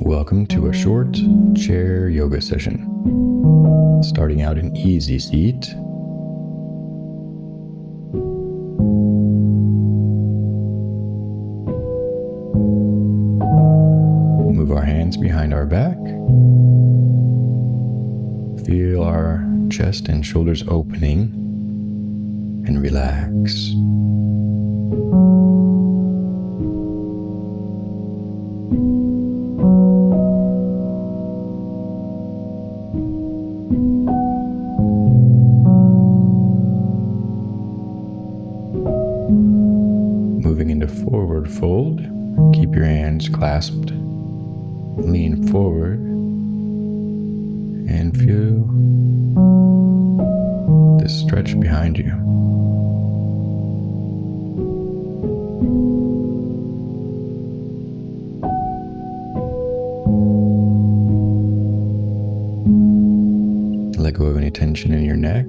Welcome to a short chair yoga session. Starting out in easy seat. Move our hands behind our back. Feel our chest and shoulders opening and relax. Into forward fold, keep your hands clasped. Lean forward and feel the stretch behind you. Let go of any tension in your neck.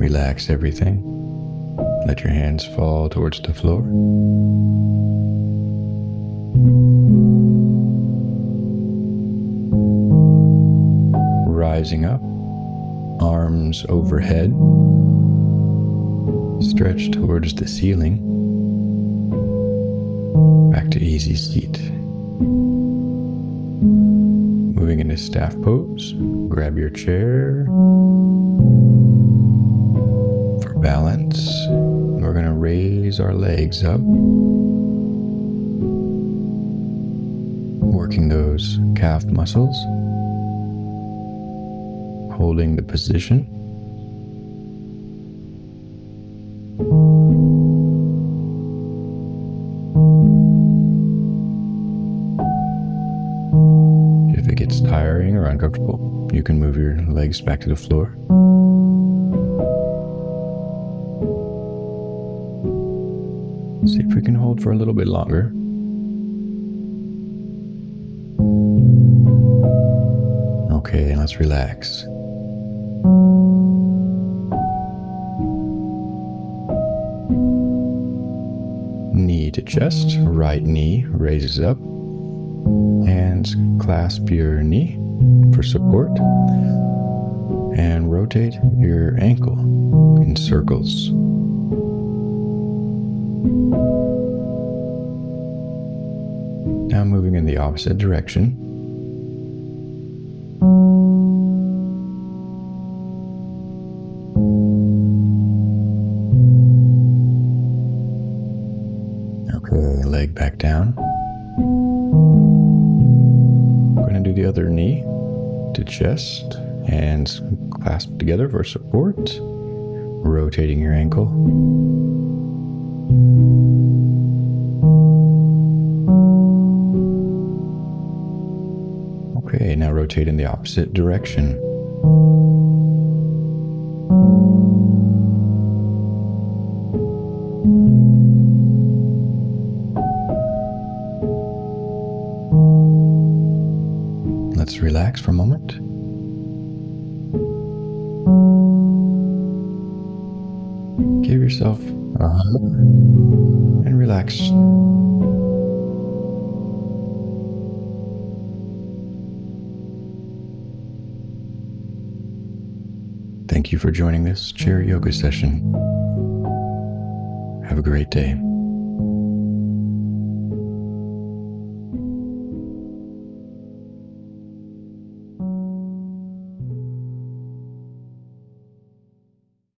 Relax everything. Let your hands fall towards the floor. Rising up, arms overhead, stretch towards the ceiling. Back to easy seat. Moving into staff pose, grab your chair balance. We're going to raise our legs up, working those calf muscles, holding the position. If it gets tiring or uncomfortable, you can move your legs back to the floor. See if we can hold for a little bit longer. Okay, let's relax. Knee to chest, right knee raises up. Hands clasp your knee for support. And rotate your ankle in circles. Now moving in the opposite direction. Okay, leg back down. We're going to do the other knee to chest, hands clasped together for support, rotating your ankle. Okay, now rotate in the opposite direction. Let's relax for a moment. Give yourself a hug and relax. Thank you for joining this chair yoga session. Have a great day.